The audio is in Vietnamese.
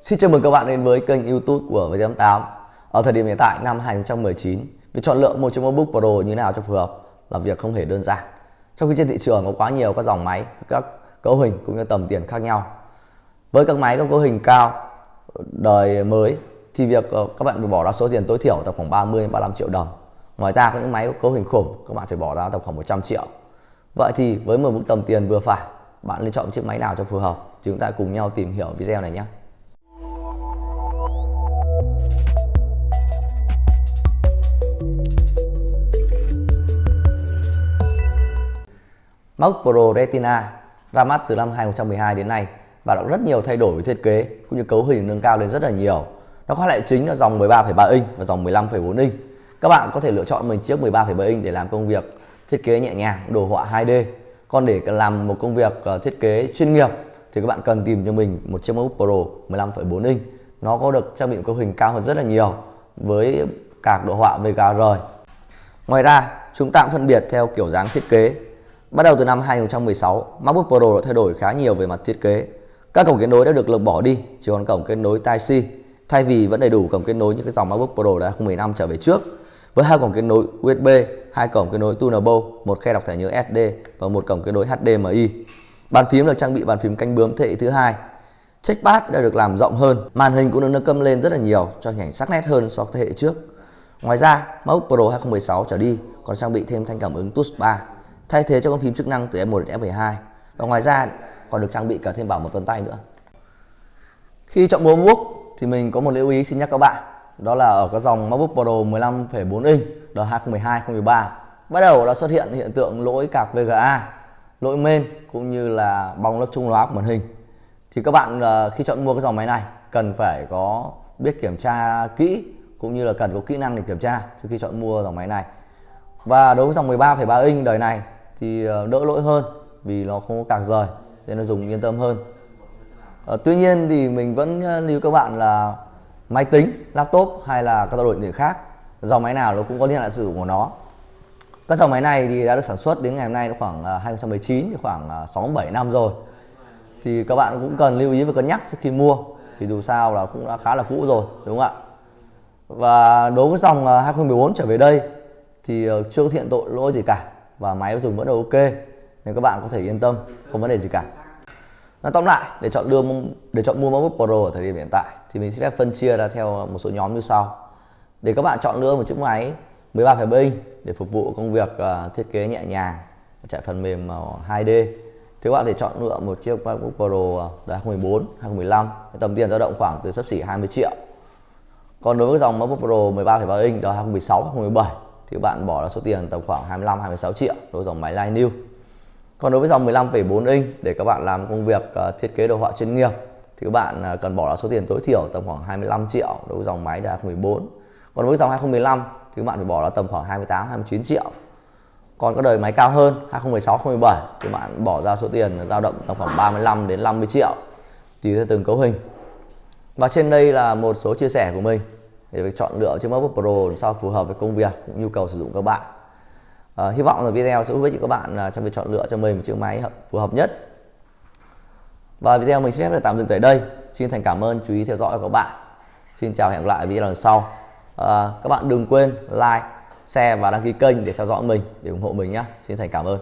Xin chào mừng các bạn đến với kênh youtube của V88 Ở thời điểm hiện tại năm 2019 Việc chọn lựa một chiếc MacBook Pro như nào cho phù hợp là việc không hề đơn giản. Trong khi trên thị trường có quá nhiều các dòng máy, các cấu hình cũng như tầm tiền khác nhau. Với các máy có cấu hình cao, đời mới thì việc ờ, các bạn phải bỏ ra số tiền tối thiểu tầm khoảng 30 35 triệu đồng. Ngoài ra có những máy có cấu hình khủng các bạn phải bỏ ra tầm khoảng 100 triệu. Vậy thì với một mức tầm tiền vừa phải bạn nên chọn chiếc máy nào cho phù hợp? Chúng ta cùng nhau tìm hiểu video này nhé. MacBook Pro Retina ra mắt từ năm 2012 đến nay và đã có rất nhiều thay đổi về thiết kế cũng như cấu hình nâng cao lên rất là nhiều. Nó có lại chính là dòng 13,3 inch và dòng 15,4 inch. Các bạn có thể lựa chọn mình chiếc 13,7 inch để làm công việc thiết kế nhẹ nhàng, đồ họa 2D. Còn để làm một công việc ờ, thiết kế chuyên nghiệp thì các bạn cần tìm cho mình một chiếc MacBook Pro 15,4 inch. Nó có được trang bị cấu hình cao hơn rất là nhiều với cả đồ họa VGR. Ngoài ra, chúng ta cũng phân biệt theo kiểu dáng thiết kế Bắt đầu từ năm 2016, MacBook Pro đã thay đổi khá nhiều về mặt thiết kế. Các cổng kết nối đã được lược bỏ đi, chỉ còn cổng kết nối Type-C, thay vì vẫn đầy đủ cổng kết nối như cái dòng MacBook Pro đã 2015 trở về trước. Với hai cổng kết nối USB, hai cổng kết nối Tunable, một khe đọc thẻ nhớ SD và một cổng kết nối HDMI. Bàn phím được trang bị bàn phím canh bướm thế hệ thứ hai. Trackpad đã được làm rộng hơn, màn hình cũng được nâng cấp lên rất là nhiều cho hình ảnh sắc nét hơn so với thế hệ trước. Ngoài ra, MacBook Pro 2016 trở đi còn trang bị thêm thanh cảm ứng Touch 3 thay thế cho con phím chức năng từ F1 đến F12 và ngoài ra còn được trang bị cả thêm bảo mật vân tay nữa. Khi chọn mua MacBook thì mình có một lưu ý xin nhắc các bạn. Đó là ở cái dòng MacBook Pro 15,4 inch đời 2012 2013 bắt đầu đã xuất hiện hiện tượng lỗi cạc VGA lỗi main cũng như là bong lớp trung hóa của màn hình. Thì các bạn ờ, khi chọn mua cái dòng máy này cần phải có biết kiểm tra kỹ cũng như là cần có kỹ năng để kiểm tra trước khi chọn mua dòng máy này. Và đối với dòng 13,3 inch đời này thì ờ, đỡ lỗi hơn vì nó không có cạc rời nên nó dùng yên tâm hơn. À, tuy nhiên thì mình vẫn ờ, lưu các bạn là máy tính laptop hay là các đồ điện khác. Dòng máy nào nó cũng có niên hạn sử dụng của nó. Các dòng máy này thì đã được sản xuất đến ngày hôm nay khoảng 2019 thì khoảng 6 7 năm rồi. Thì các bạn cũng cần lưu ý và cân nhắc trước khi mua thì dù sao là cũng đã khá là cũ rồi đúng không ạ? Và đối với dòng 2014 trở về đây thì chưa có hiện tội lỗi gì cả và máy dùng vẫn là ok nên các bạn có thể yên tâm không vấn đề gì cả. Nói tóm lại để chọn đưa để chọn mua MacBook Pro ở thời điểm hiện tại thì mình sẽ phép phân chia ra theo một số nhóm như sau. Để các bạn chọn lựa một chiếc máy 13,7 inch để phục vụ công việc uh, thiết kế nhẹ nhàng chạy phần mềm à, uh, 2D thì các bạn thể chọn lựa một chiếc MacBook Pro uh, đời 2014, 2015 tầm tiền dao động khoảng từ sấp xỉ 20 triệu. Còn đối với dòng MacBook Pro 13,3 inch đời 2016, 2017 thì bạn bỏ ra số tiền tầm khoảng 25 26 triệu đối dòng máy Line New. Còn đối với dòng 15,4 inch để các bạn làm công việc ờ, thiết kế đồ họa chuyên nghiệp thì các bạn ờ, cần bỏ ra số tiền tối thiểu tầm khoảng 25 triệu đối với dòng máy đời 2014. Còn với dòng 2015 thì các bạn phải bỏ ra tầm khoảng 28 29 triệu. Còn các đời máy cao hơn 2016 2017 thì bạn bỏ ra số tiền dao động tầm khoảng 35 đến 50 triệu tùy theo từng cấu hình. Và trên đây là một số chia sẻ của mình để việc chọn lựa chiếc MacBook Pro làm sao phù hợp với công việc cũng nhu cầu sử dụng các bạn. À, hy vọng là video sẽ giúp ích cho các bạn à, trong việc chọn lựa cho mình một chiếc máy phù hợp nhất. Và video mình xin phép được tạm dừng tại đây. Xin thành cảm ơn chú ý theo dõi của các bạn. Xin chào hẹn gặp lại video lần sau. À, các bạn đừng quên like share và đăng ký kênh để theo dõi mình để ủng hộ mình nhé xin thành cảm ơn.